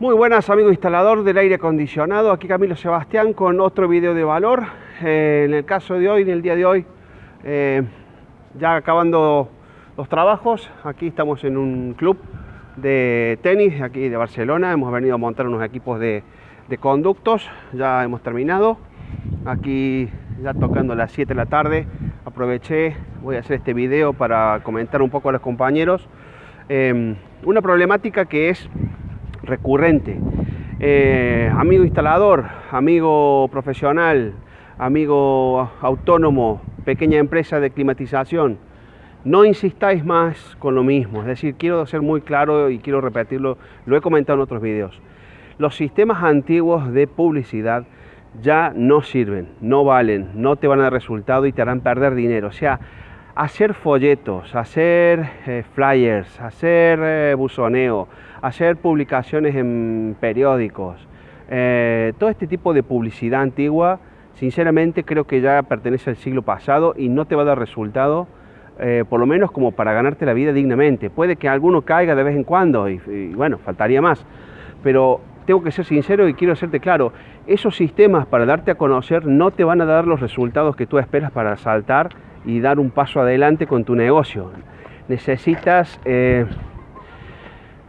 Muy buenas amigos instalador del aire acondicionado, aquí Camilo Sebastián con otro video de valor. Eh, en el caso de hoy, en el día de hoy, eh, ya acabando los trabajos, aquí estamos en un club de tenis aquí de Barcelona, hemos venido a montar unos equipos de, de conductos, ya hemos terminado, aquí ya tocando las 7 de la tarde, aproveché, voy a hacer este video para comentar un poco a los compañeros. Eh, una problemática que es recurrente. Eh, amigo instalador, amigo profesional, amigo autónomo, pequeña empresa de climatización, no insistáis más con lo mismo. Es decir, quiero ser muy claro y quiero repetirlo, lo he comentado en otros videos. Los sistemas antiguos de publicidad ya no sirven, no valen, no te van a dar resultado y te harán perder dinero. O sea, hacer folletos, hacer eh, flyers, hacer eh, buzoneo, hacer publicaciones en periódicos, eh, todo este tipo de publicidad antigua, sinceramente creo que ya pertenece al siglo pasado y no te va a dar resultado, por lo menos como para ganarte la vida dignamente. Puede que alguno caiga de vez en cuando y, y bueno, faltaría más, pero tengo que ser sincero y quiero hacerte claro, esos sistemas para darte a conocer no te van a dar los resultados que tú esperas para saltar y dar un paso adelante con tu negocio. Necesitas eh,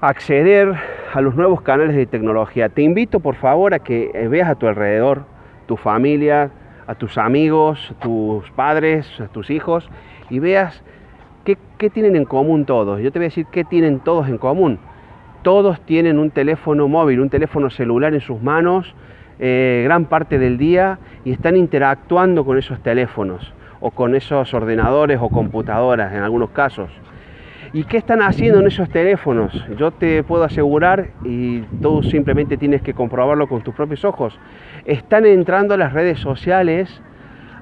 acceder a los nuevos canales de tecnología. Te invito por favor a que eh, veas a tu alrededor, tu familia, a tus amigos, tus padres, a tus hijos y veas qué, qué tienen en común todos. Yo te voy a decir qué tienen todos en común. Todos tienen un teléfono móvil, un teléfono celular en sus manos eh, gran parte del día y están interactuando con esos teléfonos o con esos ordenadores o computadoras en algunos casos. ¿Y qué están haciendo en esos teléfonos? Yo te puedo asegurar, y tú simplemente tienes que comprobarlo con tus propios ojos, están entrando a las redes sociales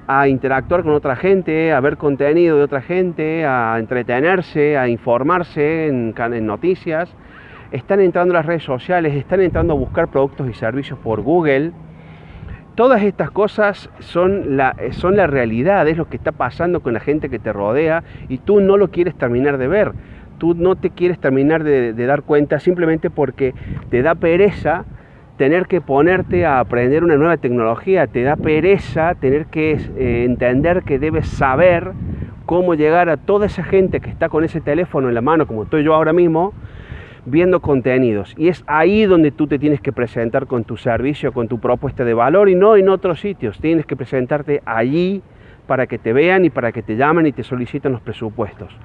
a interactuar con otra gente, a ver contenido de otra gente, a entretenerse, a informarse en, en noticias, están entrando a las redes sociales, están entrando a buscar productos y servicios por Google, Todas estas cosas son la, son la realidad, es lo que está pasando con la gente que te rodea y tú no lo quieres terminar de ver, tú no te quieres terminar de, dar cuenta simplemente porque te da pereza tener que ponerte a aprender una nueva tecnología, te da pereza tener que eh, entender que debes saber cómo llegar a toda esa gente que está con ese teléfono en la mano, como estoy yo ahora mismo, viendo contenidos. Y es ahí donde tú te tienes que presentar con tu servicio, con tu propuesta de valor y no en otros sitios. Tienes que presentarte allí para que te vean y para que te llamen y te soliciten los presupuestos.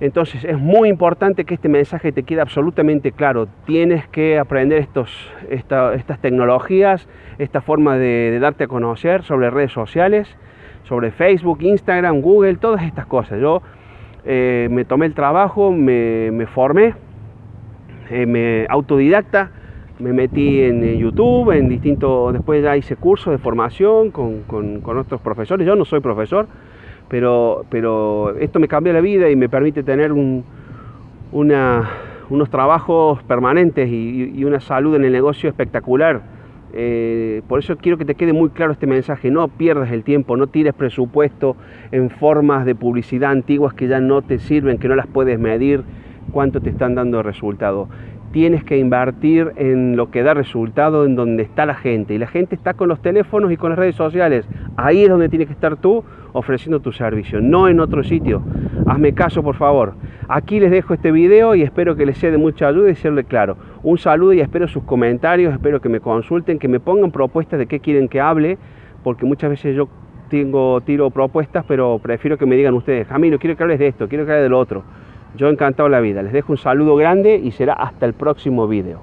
Entonces es muy importante que este mensaje te quede absolutamente claro. Tienes que aprender estos, estas tecnologías, esta forma de, darte a conocer sobre redes sociales, sobre Facebook, Instagram, Google, todas estas cosas. Yo eh, me tomé el trabajo, me, me formé eh, me autodidacta, me metí en eh, YouTube, en distintos, después ya hice cursos de formación con, con, otros profesores, yo no soy profesor, pero, pero esto me cambió la vida y me permite tener un, unos trabajos permanentes y, una salud en el negocio espectacular. Eh, por eso quiero que te quede muy claro este mensaje, no pierdas el tiempo, no tires presupuesto en formas de publicidad antiguas que ya no te sirven, que no las puedes medir, cuánto te están dando resultado. Tienes que invertir en lo que da resultado, en donde está la gente. Y la gente está con los teléfonos y con las redes sociales. Ahí es donde tienes que estar tú ofreciendo tu servicio, no en otro sitio. Hazme caso, por favor. Aquí les dejo este video y espero que les sea de mucha ayuda y serle claro. Un saludo y espero sus comentarios, espero que me consulten, que me pongan propuestas de qué quieren que hable, porque muchas veces yo tengo, tiro propuestas, pero prefiero que me digan ustedes, Camilo, quiero que hables de esto, quiero que hables de lo otro. Yo encantado la vida. Les dejo un saludo grande y será hasta el próximo video.